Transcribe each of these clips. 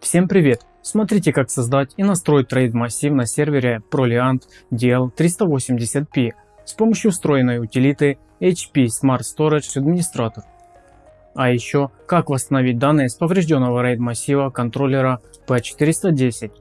Всем привет! Смотрите как создать и настроить RAID массив на сервере Proliant DL380p с помощью встроенной утилиты HP Smart Storage Administrator. А еще как восстановить данные с поврежденного RAID массива контроллера P410.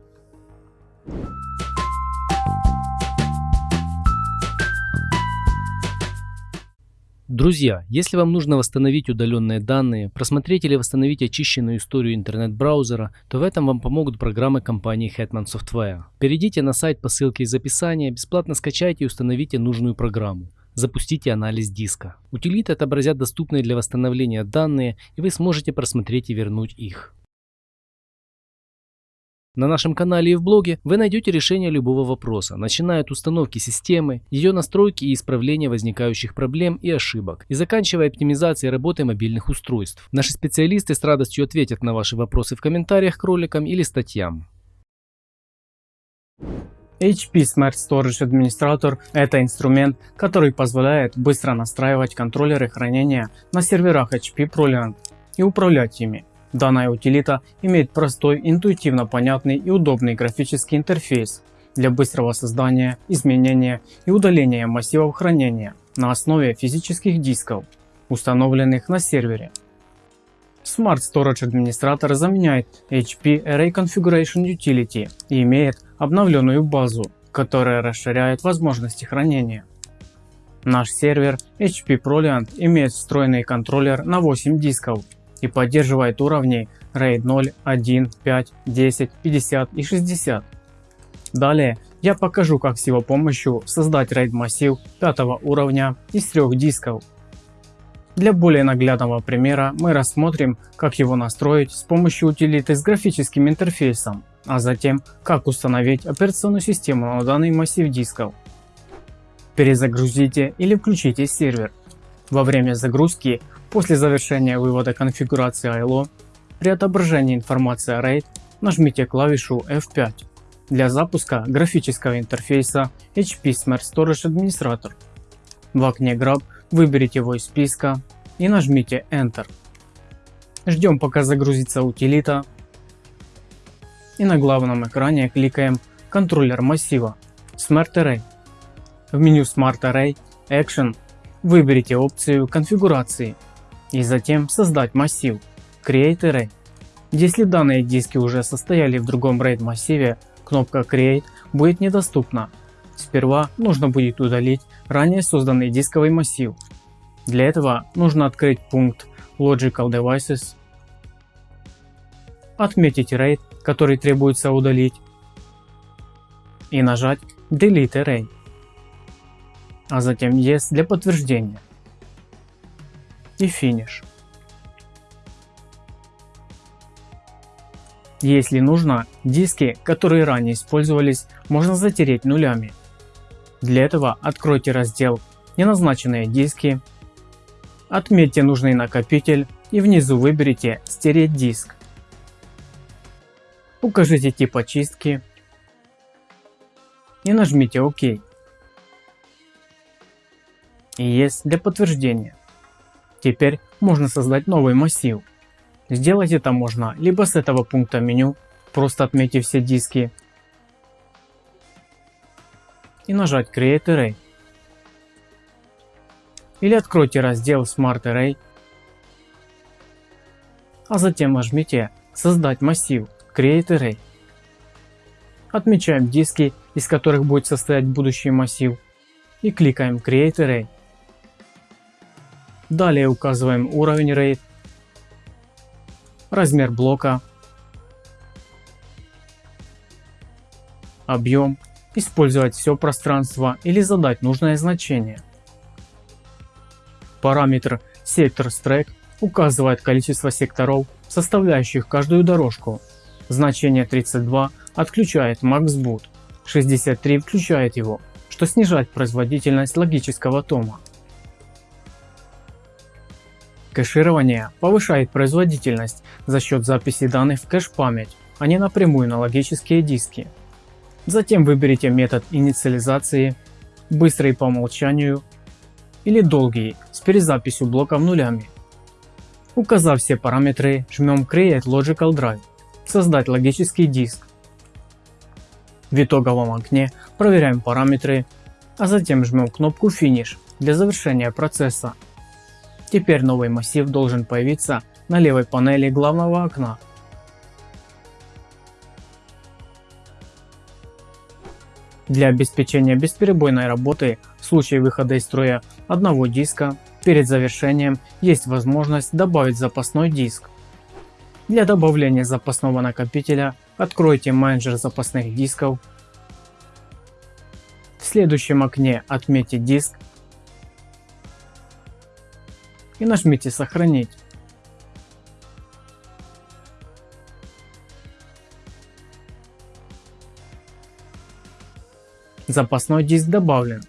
Друзья, если вам нужно восстановить удаленные данные, просмотреть или восстановить очищенную историю интернет-браузера, то в этом вам помогут программы компании Hetman Software. Перейдите на сайт по ссылке из описания, бесплатно скачайте и установите нужную программу. Запустите анализ диска. Утилиты отобразят доступные для восстановления данные и вы сможете просмотреть и вернуть их. На нашем канале и в блоге вы найдете решение любого вопроса, начиная от установки системы, ее настройки и исправления возникающих проблем и ошибок, и заканчивая оптимизацией работы мобильных устройств. Наши специалисты с радостью ответят на ваши вопросы в комментариях к роликам или статьям. HP Smart Storage Administrator – это инструмент, который позволяет быстро настраивать контроллеры хранения на серверах HP ProLiant и управлять ими. Данная утилита имеет простой, интуитивно понятный и удобный графический интерфейс для быстрого создания, изменения и удаления массивов хранения на основе физических дисков, установленных на сервере. Smart Storage Administrator заменяет HP Array Configuration Utility и имеет обновленную базу, которая расширяет возможности хранения. Наш сервер HP ProLiant имеет встроенный контроллер на 8 дисков и поддерживает уровни RAID 0, 1, 5, 10, 50 и 60. Далее я покажу как с его помощью создать RAID массив 5 уровня из трех дисков. Для более наглядного примера мы рассмотрим как его настроить с помощью утилиты с графическим интерфейсом, а затем как установить операционную систему на данный массив дисков. Перезагрузите или включите сервер. Во время загрузки После завершения вывода конфигурации ILO, при отображении информации RAID нажмите клавишу F5 для запуска графического интерфейса HP Smart Storage Administrator. В окне Grab выберите его из списка и нажмите Enter. Ждем пока загрузится утилита и на главном экране кликаем контроллер массива Smart Array. В меню Smart Array Action выберите опцию конфигурации и затем создать массив Create Array. Если данные диски уже состояли в другом RAID массиве, кнопка Create будет недоступна. Сперва нужно будет удалить ранее созданный дисковый массив. Для этого нужно открыть пункт Logical Devices, отметить RAID, который требуется удалить и нажать Delete Array, а затем Yes для подтверждения и финиш. Если нужно, диски, которые ранее использовались, можно затереть нулями. Для этого откройте раздел «Неназначенные диски», отметьте нужный накопитель и внизу выберите «Стереть диск». Укажите тип очистки и нажмите ОК. И есть для подтверждения. Теперь можно создать новый массив. Сделать это можно либо с этого пункта меню, просто отметив все диски и нажать Create Array. Или откройте раздел Smart Array, а затем нажмите Создать массив Create Array. Отмечаем диски, из которых будет состоять будущий массив и кликаем Create Array. Далее указываем уровень RAID, размер блока, объем, использовать все пространство или задать нужное значение. Параметр сектор Stack указывает количество секторов, составляющих каждую дорожку. Значение 32 отключает MaxBoot, 63 включает его, что снижает производительность логического тома. Кэширование повышает производительность за счет записи данных в кэш-память, а не напрямую на логические диски. Затем выберите метод инициализации, быстрый по умолчанию или долгий с перезаписью блоков нулями. Указав все параметры, жмем Create Logical Drive. создать логический диск. В итоговом окне проверяем параметры, а затем жмем кнопку Finish для завершения процесса. Теперь новый массив должен появиться на левой панели главного окна. Для обеспечения бесперебойной работы в случае выхода из строя одного диска перед завершением есть возможность добавить запасной диск. Для добавления запасного накопителя откройте менеджер запасных дисков. В следующем окне отметьте диск и нажмите сохранить. Запасной диск добавлен.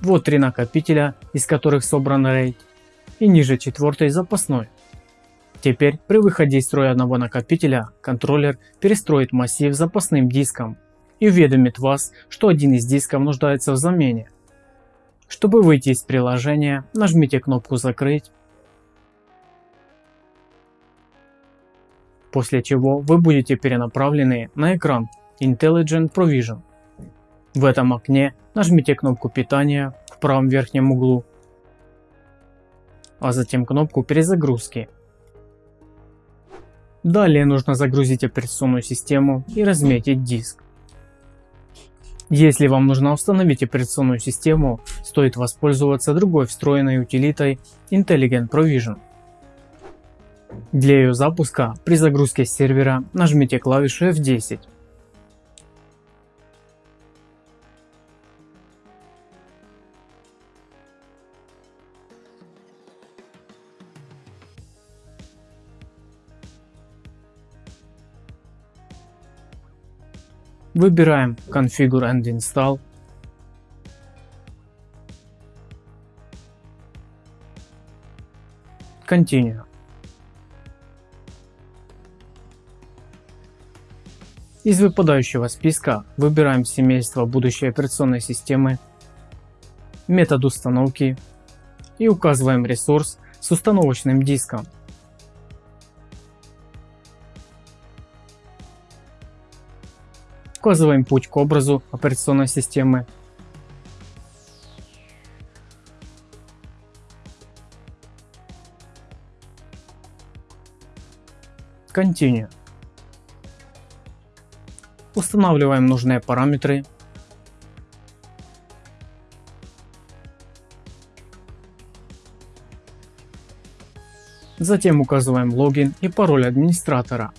Вот три накопителя, из которых собран RAID, и ниже четвертый запасной. Теперь при выходе из строя одного накопителя контроллер перестроит массив запасным диском и уведомит вас, что один из дисков нуждается в замене. Чтобы выйти из приложения, нажмите кнопку «Закрыть», после чего вы будете перенаправлены на экран Intelligent Provision. В этом окне нажмите кнопку питания в правом верхнем углу, а затем кнопку перезагрузки. Далее нужно загрузить операционную систему и разметить диск. Если вам нужно установить операционную систему, стоит воспользоваться другой встроенной утилитой Intelligent Provision. Для ее запуска при загрузке сервера нажмите клавишу F10. Выбираем Configure and Install. Continue. Из выпадающего списка выбираем семейство будущей операционной системы, метод установки и указываем ресурс с установочным диском. Указываем путь к образу операционной системы. Continue. Устанавливаем нужные параметры. Затем указываем логин и пароль администратора.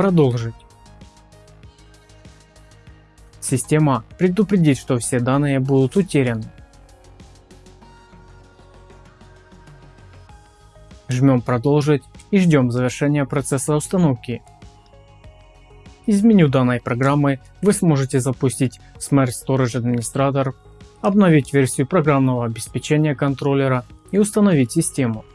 Продолжить. Система предупредит, что все данные будут утеряны. Жмем продолжить и ждем завершения процесса установки. Из меню данной программы вы сможете запустить Smart Storage Administrator, обновить версию программного обеспечения контроллера и установить систему.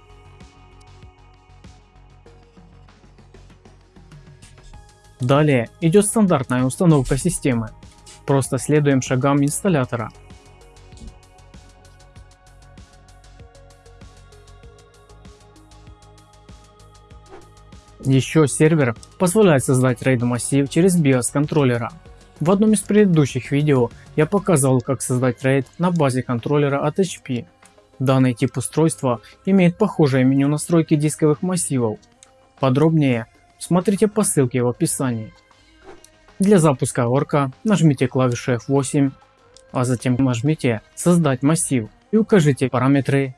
Далее идет стандартная установка системы. Просто следуем шагам инсталлятора. Еще сервер позволяет создать RAID массив через BIOS контроллера. В одном из предыдущих видео я показал как создать RAID на базе контроллера от HP. Данный тип устройства имеет похожее меню настройки дисковых массивов. Подробнее Смотрите по ссылке в описании. Для запуска орка нажмите клавишу F8, а затем нажмите создать массив и укажите параметры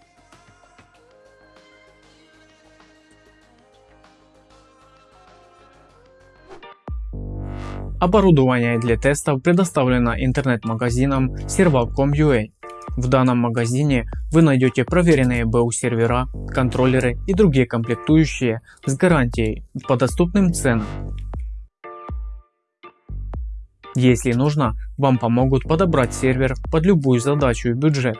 Оборудование для тестов предоставлено интернет-магазином Serval.com.ua. В данном магазине вы найдете проверенные БУ сервера, контроллеры и другие комплектующие с гарантией по доступным ценам. Если нужно, вам помогут подобрать сервер под любую задачу и бюджет.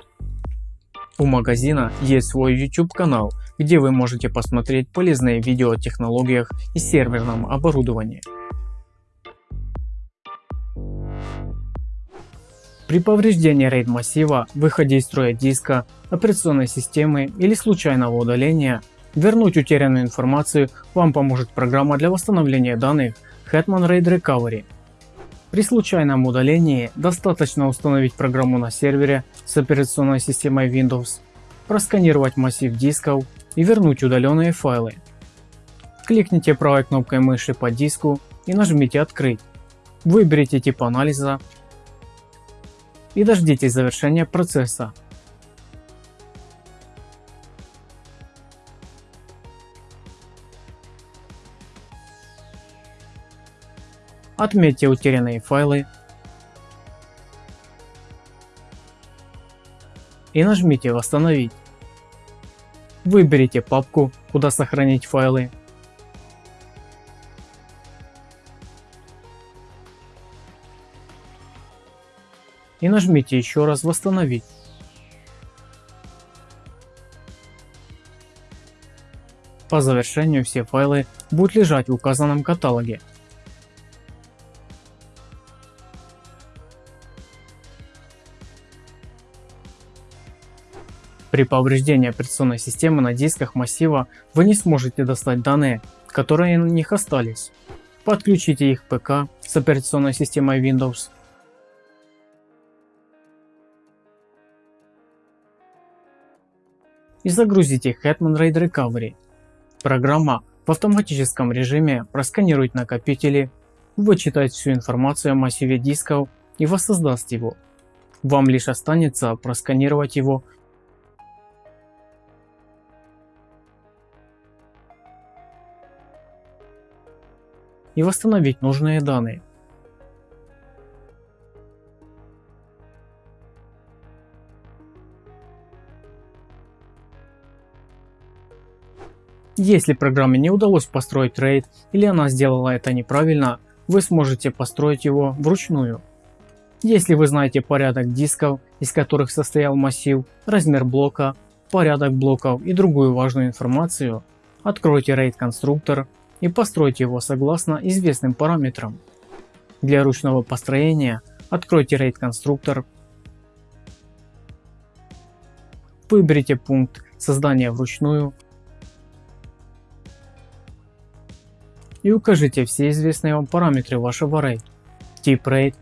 У магазина есть свой YouTube канал, где вы можете посмотреть полезные видео о технологиях и серверном оборудовании. При повреждении RAID массива, выходе из строя диска, операционной системы или случайного удаления, вернуть утерянную информацию вам поможет программа для восстановления данных Hetman RAID Recovery. При случайном удалении достаточно установить программу на сервере с операционной системой Windows, просканировать массив дисков и вернуть удаленные файлы. Кликните правой кнопкой мыши по диску и нажмите «Открыть». Выберите тип анализа и дождитесь завершения процесса. Отметьте утерянные файлы и нажмите «Восстановить». Выберите папку, куда сохранить файлы и нажмите еще раз восстановить. По завершению все файлы будут лежать в указанном каталоге. При повреждении операционной системы на дисках массива вы не сможете достать данные, которые на них остались. Подключите их ПК с операционной системой Windows и загрузите Hetman RAID Recovery. Программа в автоматическом режиме просканирует накопители, вычитает всю информацию о массиве дисков и воссоздаст его. Вам лишь останется просканировать его и восстановить нужные данные. Если программе не удалось построить RAID или она сделала это неправильно, вы сможете построить его вручную. Если вы знаете порядок дисков, из которых состоял массив, размер блока, порядок блоков и другую важную информацию, откройте RAID конструктор и постройте его согласно известным параметрам. Для ручного построения откройте RAID конструктор, выберите пункт создания вручную и укажите все известные вам параметры вашего RAID, тип RAID,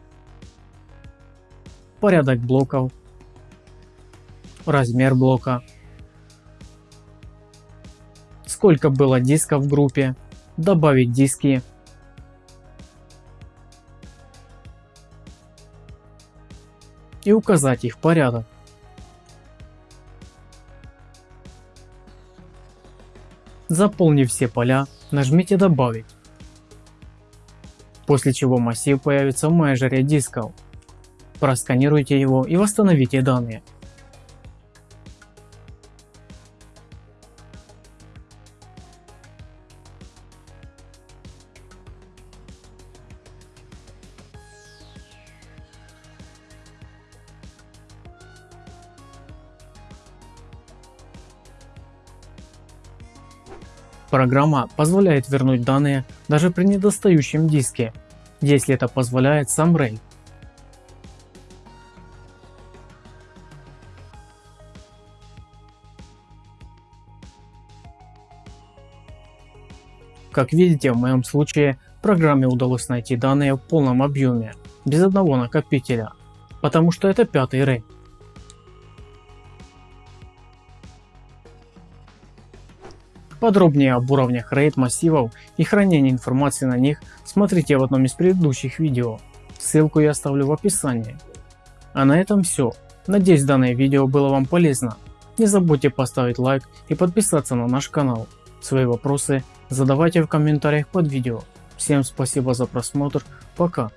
порядок блоков, размер блока, сколько было дисков в группе, добавить диски, и указать их порядок. Заполнив все поля, нажмите «Добавить», после чего массив появится в менеджере дисков. Просканируйте его и восстановите данные. Программа позволяет вернуть данные даже при недостающем диске, если это позволяет сам RAID. Как видите, в моем случае программе удалось найти данные в полном объеме, без одного накопителя, потому что это пятый RAID. Подробнее об уровнях RAID массивов и хранении информации на них смотрите в одном из предыдущих видео, ссылку я оставлю в описании. А на этом все, надеюсь данное видео было вам полезно. Не забудьте поставить лайк и подписаться на наш канал. Свои вопросы задавайте в комментариях под видео. Всем спасибо за просмотр, пока.